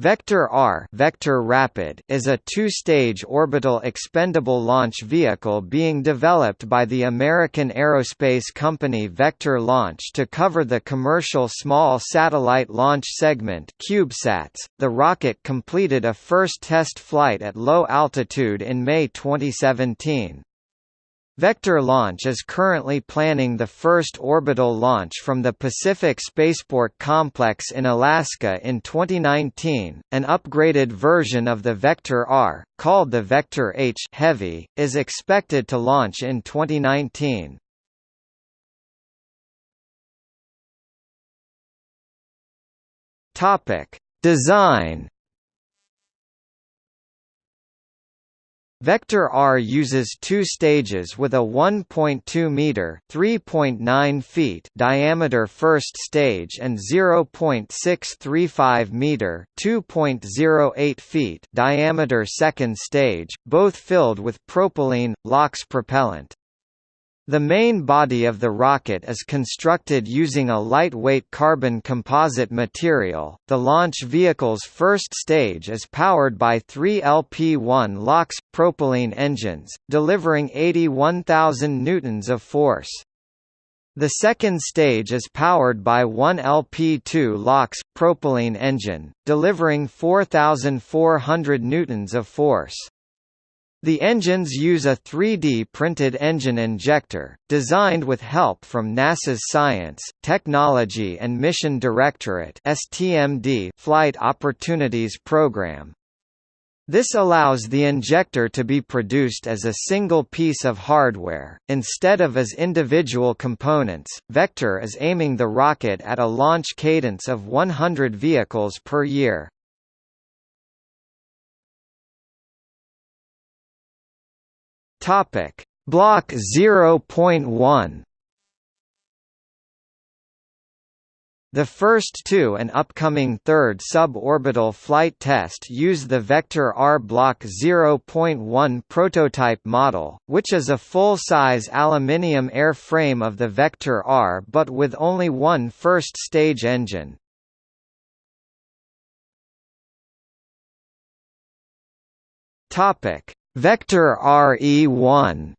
Vector R Vector Rapid is a two-stage orbital expendable launch vehicle being developed by the American aerospace company Vector Launch to cover the commercial small satellite launch segment CubeSats. The rocket completed a first test flight at low altitude in May 2017. Vector Launch is currently planning the first orbital launch from the Pacific Spaceport Complex in Alaska in 2019. An upgraded version of the Vector R, called the Vector H Heavy, is expected to launch in 2019. Topic: Design Vector R uses two stages with a 1.2 meter (3.9 feet) diameter first stage and 0.635 meter (2.08 feet) diameter second stage, both filled with propylene LOX propellant. The main body of the rocket is constructed using a lightweight carbon composite material. The launch vehicle's first stage is powered by three LP-1 LOX propylene engines, delivering 81,000 newtons of force. The second stage is powered by one LP-2 LOX propylene engine, delivering 4,400 newtons of force. The engines use a 3D printed engine injector, designed with help from NASA's Science, Technology and Mission Directorate (STMD) Flight Opportunities Program. This allows the injector to be produced as a single piece of hardware, instead of as individual components. Vector is aiming the rocket at a launch cadence of 100 vehicles per year. Topic: Block 0.1 The first two and upcoming third suborbital flight test use the Vector R Block 0.1 prototype model, which is a full-size aluminium airframe of the Vector R but with only one first-stage engine. Topic: Vector RE1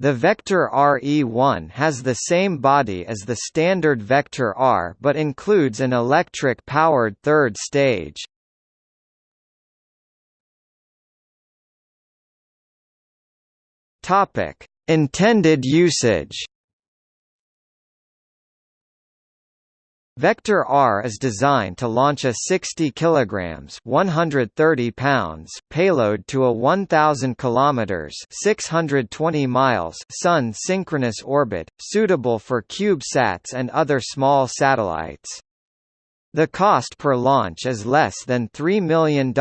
The Vector RE1 has the same body as the standard Vector R but includes an electric-powered third stage. Intended usage Vector R is designed to launch a 60 kg 130 pounds payload to a 1000 km 620 miles Sun synchronous orbit, suitable for CubeSats and other small satellites. The cost per launch is less than $3 million,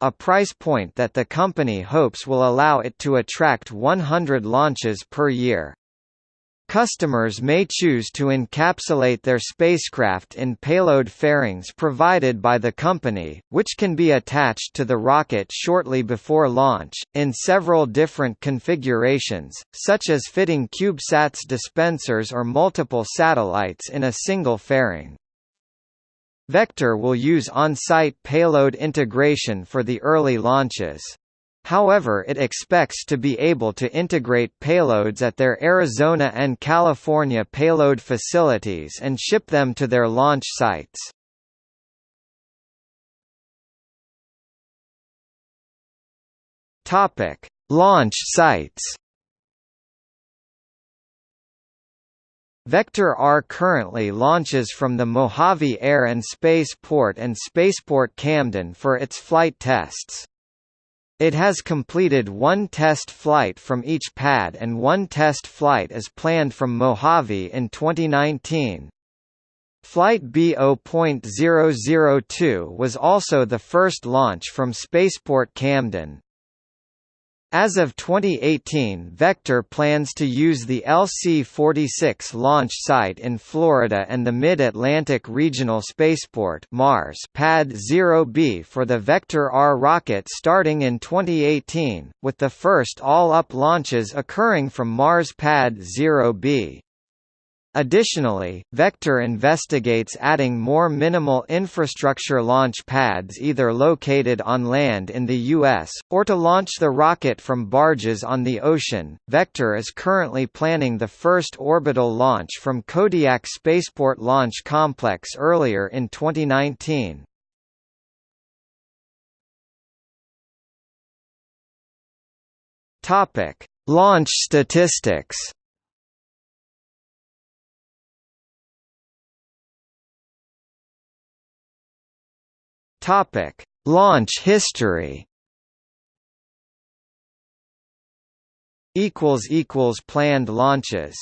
a price point that the company hopes will allow it to attract 100 launches per year. Customers may choose to encapsulate their spacecraft in payload fairings provided by the company, which can be attached to the rocket shortly before launch, in several different configurations, such as fitting CubeSats dispensers or multiple satellites in a single fairing. Vector will use on-site payload integration for the early launches. However it expects to be able to integrate payloads at their Arizona and California payload facilities and ship them to their launch sites. Topic: Launch sites. Vector R currently launches from the Mojave Air and Space Port and Spaceport Camden for its flight tests. It has completed one test flight from each pad and one test flight is planned from Mojave in 2019. Flight B0.002 was also the first launch from Spaceport Camden. As of 2018 Vector plans to use the LC-46 launch site in Florida and the Mid-Atlantic Regional Spaceport Mars Pad 0B for the Vector R rocket starting in 2018, with the first all-up launches occurring from Mars Pad 0B. Additionally, Vector investigates adding more minimal infrastructure launch pads either located on land in the U.S., or to launch the rocket from barges on the ocean. Vector is currently planning the first orbital launch from Kodiak Spaceport Launch Complex earlier in 2019. Launch statistics Topic: Launch history. Equals equals planned launches.